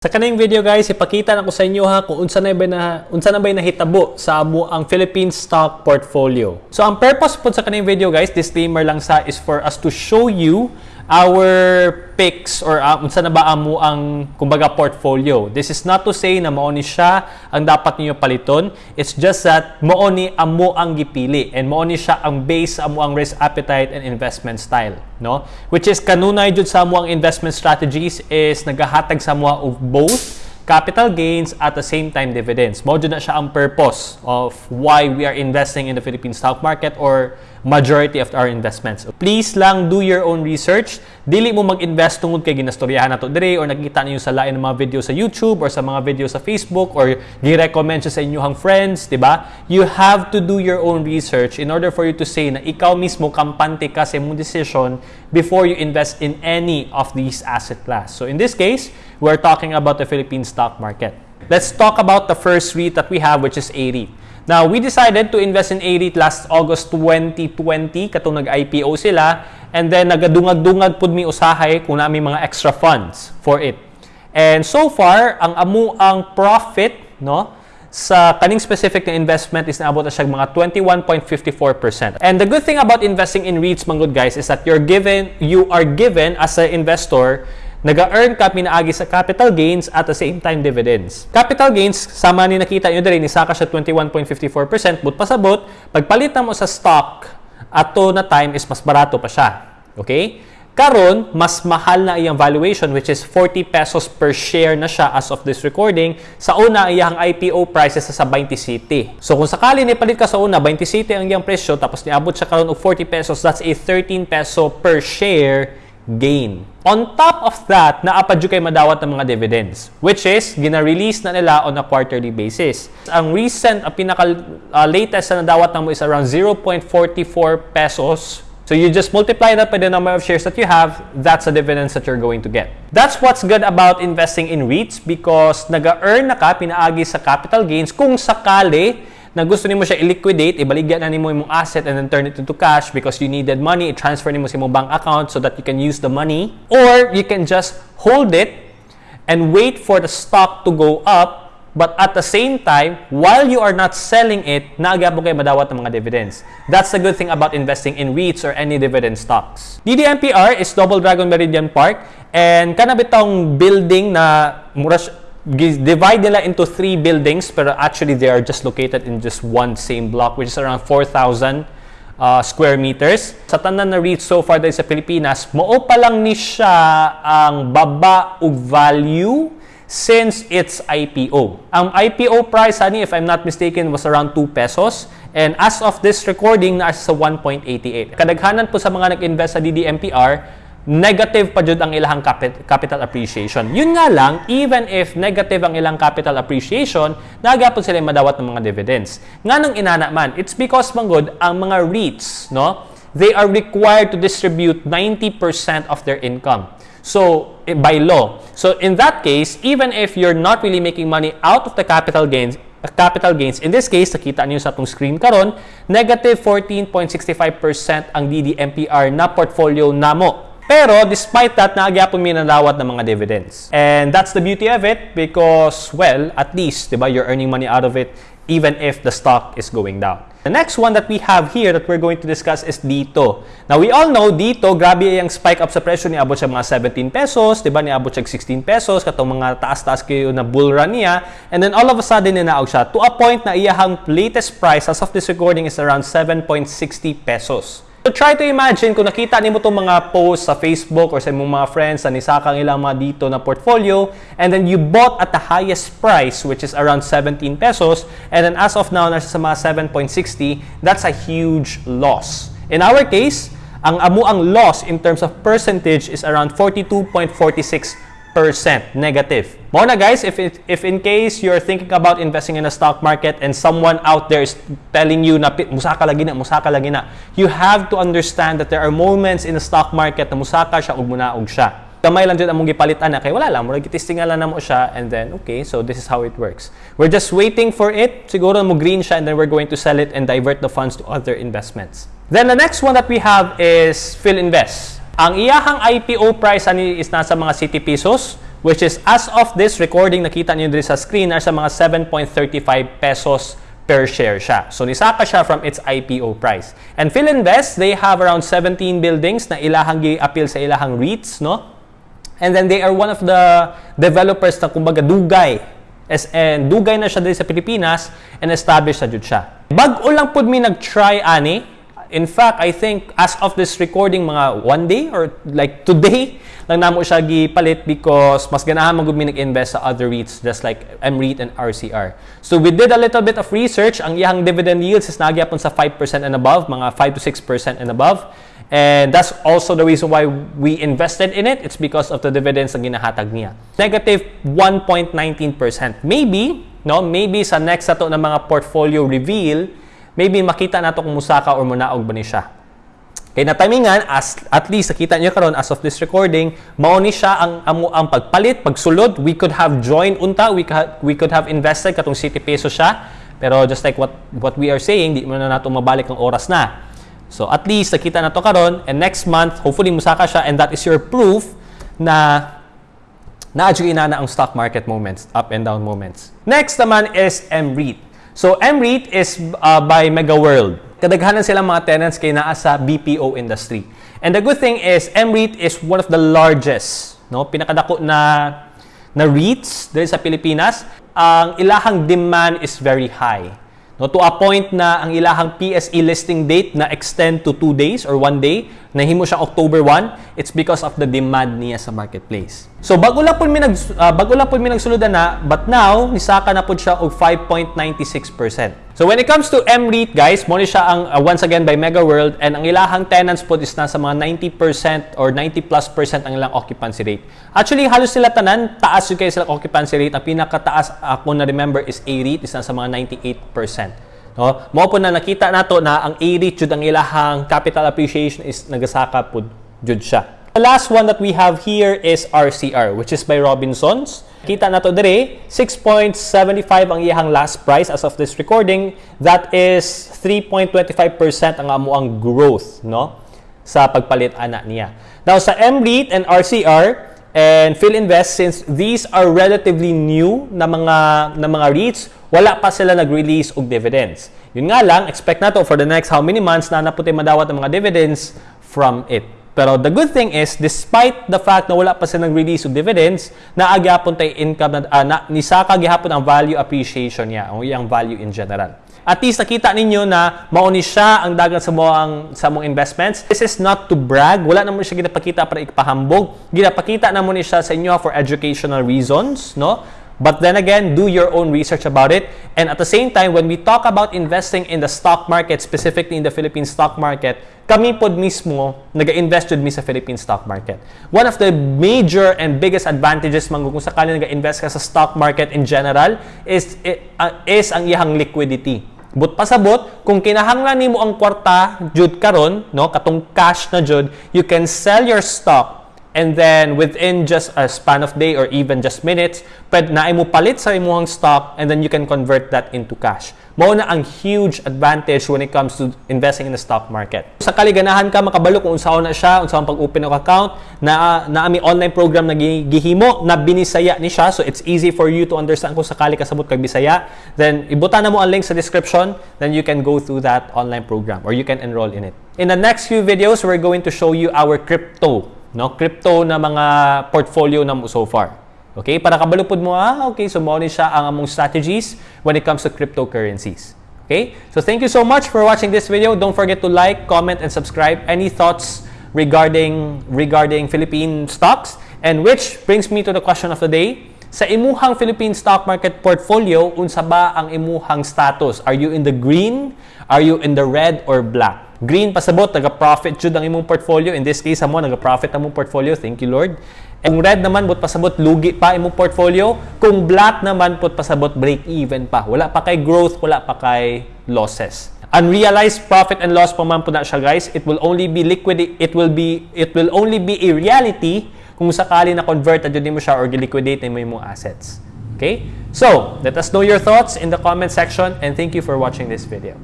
Sa kaning video guys, ipakita na ko sa inyo ha kung unsa na ba na unsa na ba nahitabo sa amo ang Philippine stock portfolio. So ang purpose po sa kaning video guys, disclaimer lang sa is for us to show you our picks or uh, unsa na ba amo ang kumbaga portfolio. This is not to say na mao ni siya ang dapat niyo paliton. It's just that mao ni amo ang gipili and mao ni siya ang base amo ang risk appetite and investment style, no? Which is kanunay jud sa amo ang investment strategies is nagahatag sa amo of both capital gains at the same time dividends. Mao na siya ang purpose of why we are investing in the Philippine stock market or majority of our investments. Please lang do your own research. Dili mo mag-invest tungod kay ginastoryahan nato dire or nakita niyo sa lain ng mga video sa YouTube or sa mga video sa Facebook or gi-recommend sa inyong friends, di ba? You have to do your own research in order for you to say na ikaw mismo kampante ka sa imong decision before you invest in any of these asset class. So in this case, we're talking about the Philippine stock market. Let's talk about the first REIT that we have, which is A-REIT. Now, we decided to invest in A-REIT last August 2020, katong nag-IPO sila, and then nagadungag-dungag pud mi usahay kung nami mga extra funds for it. And so far, ang amu ang profit, no, sa kaning specific na investment is naabot na siya mga 21.54%. And the good thing about investing in REITs, mga good guys, is that you're given, you are given as an investor Naga-earn ka pinaagi sa capital gains at the same time dividends. Capital gains, sama ni nakita nyo din, isa ka siya 21.54%, but pasabot, pagpalit mo sa stock, ato na time is mas barato pa siya. Okay? Karon, mas mahal na iyang valuation which is 40 pesos per share na siya as of this recording. Sa una, iyang IPO prices sa 20 city. So kung sakali ni palit ka sa una, 20 city ang iyang presyo tapos niabot siya karon og 40 pesos, that's a 13 peso per share gain. On top of that, naapad kay madawat ng mga dividends, which is gina-release na nila on a quarterly basis. Ang recent, ang pinaka uh, latest na nadawat na mo is around 0.44 pesos. So you just multiply that by the number of shares that you have, that's the dividends that you're going to get. That's what's good about investing in REITs because naga-earn na ka pinaagi sa capital gains kung sakali na gusto nimo siya i-liquidate, ibaligyan na nimo imong asset and then turn it into cash because you needed money, i-transfer nimo sa imong bank account so that you can use the money. Or you can just hold it and wait for the stock to go up But at the same time, while you are not selling it, naagabo kayo madawat ng mga dividends. That's the good thing about investing in REITs or any dividend stocks. DDMPR is Double Dragon Meridian Park and kanabitong building na mura divide nila into three buildings pero actually they are just located in just one same block which is around 4,000 uh, square meters. Sa tanan na REIT so far dahil sa Pilipinas, mao pa lang ni siya ang baba ug value since its IPO. Ang IPO price, ani, if I'm not mistaken, was around 2 pesos. And as of this recording, nasa sa 1.88. Kadaghanan po sa mga nag-invest sa DDMPR, negative pa jud ang ilang capital appreciation. Yun nga lang, even if negative ang ilang capital appreciation, nagapon sila madawat ng mga dividends. Nga nang inana man, it's because manggod ang mga REITs, no? They are required to distribute 90% of their income. So, eh, by law. So, in that case, even if you're not really making money out of the capital gains, capital gains. In this case, nakita niyo sa atong screen karon, negative 14.65% ang DDMPR na portfolio namo pero despite that, naagyapon may nalawat ng mga dividends. And that's the beauty of it because, well, at least, di ba, you're earning money out of it even if the stock is going down. The next one that we have here that we're going to discuss is dito. Now, we all know dito, grabe yung spike up sa presyo ni abot siya mga 17 pesos, di ba? Ni abot siya 16 pesos, katong mga taas-taas kayo na bull run niya. And then all of a sudden, ninaog siya to a point na iyahang latest price as of this recording is around 7.60 pesos. So try to imagine kung nakita nimo itong mga posts sa Facebook or sa mong mga friends na nisakang ilang mga dito na portfolio and then you bought at the highest price which is around 17 pesos and then as of now nasa sa mga 7.60 that's a huge loss. In our case, ang amu ang loss in terms of percentage is around 42.46 negative. More na guys, if, it, if in case you're thinking about investing in a stock market and someone out there is telling you na musaka lagi na, musaka lagi na, you have to understand that there are moments in the stock market na musaka siya ug munaog siya. Kamay lang dyan among gipalitan na kay wala lang, murag gitistingan lang namo siya and then okay, so this is how it works. We're just waiting for it, siguro mo green siya and then we're going to sell it and divert the funds to other investments. Then the next one that we have is Phil Invest. Ang iyahang IPO price ani is nasa mga city pesos which is as of this recording, nakita niyo dito sa screen, nasa mga 7.35 pesos per share siya. So nisaka siya from its IPO price. And Philinvest, they have around 17 buildings na ilahang gi-appeal sa ilahang REITs, no? And then they are one of the developers na kumbaga dugay. As, and dugay na siya dito sa Pilipinas and established na jud siya. Bag-o lang pud mi nag-try ani. In fact, I think as of this recording mga one day or like today lang namo siya gipalit because mas ganahan man gud mi nag-invest sa other REITs just like MREIT and RCR. So we did a little bit of research. Ang iyang dividend yields is nagyapon sa 5% and above, mga 5 to 6% and above. And that's also the reason why we invested in it. It's because of the dividends na ginahatag niya. Negative 1.19%. Maybe, no, maybe sa next ato ng mga portfolio reveal, maybe makita nato kung musaka or munaog ba ni siya. Kaya na timingan, as, at least nakita niyo karon as of this recording, mao ni siya ang, ang, ang pagpalit, pagsulod. We could have joined unta, we could, we could have invested katong City Peso siya. Pero just like what, what we are saying, di mo na nato mabalik ang oras na. So at least nakita na to karon and next month hopefully musaka siya and that is your proof na na-adjust na ang stock market moments, up and down moments. Next naman is MREIT. So MREIT is uh, by Mega World. Kadaghanan silang mga tenants kay naa sa BPO industry. And the good thing is MREIT is one of the largest, no, pinakadako na na REITs dito sa Pilipinas. Ang ilahang demand is very high. No, to a point na ang ilahang PSE listing date na extend to 2 days or 1 day, nahimo siya October 1, it's because of the demand niya sa marketplace. So bago lang po mi nag uh, bago lang po mi nagsuludan na, but now nisaka na po siya og 5.96%. So when it comes to MREIT guys, mo siya ang uh, once again by Mega World and ang ilahang tenants po is nasa mga 90% or 90 plus percent ang ilang occupancy rate. Actually halos sila tanan taas yung kayo sila occupancy rate. Ang pinakataas ako na remember is A-REIT is nasa mga 98%. No? Mo po na nakita nato na ang A-REIT jud ang ilahang capital appreciation is nagasaka pud jud siya. The last one that we have here is RCR, which is by Robinsons. Kita na to dire, 6.75 ang iyang last price as of this recording. That is 3.25% ang amo ang growth, no? Sa pagpalit ana niya. Now sa MREIT and RCR and Philinvest since these are relatively new na mga na mga REITs, wala pa sila nag-release og dividends. Yun nga lang, expect na to for the next how many months na naputi madawat ng mga dividends from it. Pero the good thing is, despite the fact na wala pa sila nag-release of dividends, naagyapon tayo income na, uh, na nisaka gihapon ang value appreciation niya, o yung value in general. At least nakita ninyo na mauni siya ang dagat sa mga sa mga investments. This is not to brag. Wala naman siya ginapakita para ikpahambog. Ginapakita naman siya sa inyo for educational reasons, no? But then again, do your own research about it. And at the same time, when we talk about investing in the stock market, specifically in the Philippine stock market, kami pod mismo nag-invest mi sa Philippine stock market. One of the major and biggest advantages man kung sakali nag-invest ka sa stock market in general is uh, is ang iyang liquidity. But pasabot, kung kinahanglan nimo ang kwarta jud karon, no, katong cash na jud, you can sell your stock And then within just a span of day or even just minutes, pwede na mo palit sa imuhang stock and then you can convert that into cash. Mao na ang huge advantage when it comes to investing in the stock market. Sa kaliganahan ka makabalo kung unsaon na siya, unsaon pag-open ng account, na na ami online program na gihimo na binisaya ni siya so it's easy for you to understand kung sakali kasabot kag Bisaya, then ibutan na mo ang link sa description, then you can go through that online program or you can enroll in it. In the next few videos, we're going to show you our crypto no crypto na mga portfolio na mo so far. Okay? Para kabalupod mo, ah, okay, so mo siya ang among strategies when it comes to cryptocurrencies. Okay? So thank you so much for watching this video. Don't forget to like, comment, and subscribe. Any thoughts regarding regarding Philippine stocks? And which brings me to the question of the day. Sa imuhang Philippine stock market portfolio, unsa ba ang imuhang status? Are you in the green? Are you in the red or black? Green pasabot, naga-profit jud ang imong portfolio. In this case, amo naga-profit ang imong portfolio. Thank you, Lord. Kung red naman, but pasabot, lugi pa imong portfolio. Kung black naman, put pasabot, break even pa. Wala pa kay growth, wala pa kay losses. Unrealized profit and loss pa man po na siya, guys. It will only be liquid, it will be, it will only be a reality kung sakali na convert at mo siya or liquidate mo yung assets. Okay? So, let us know your thoughts in the comment section and thank you for watching this video.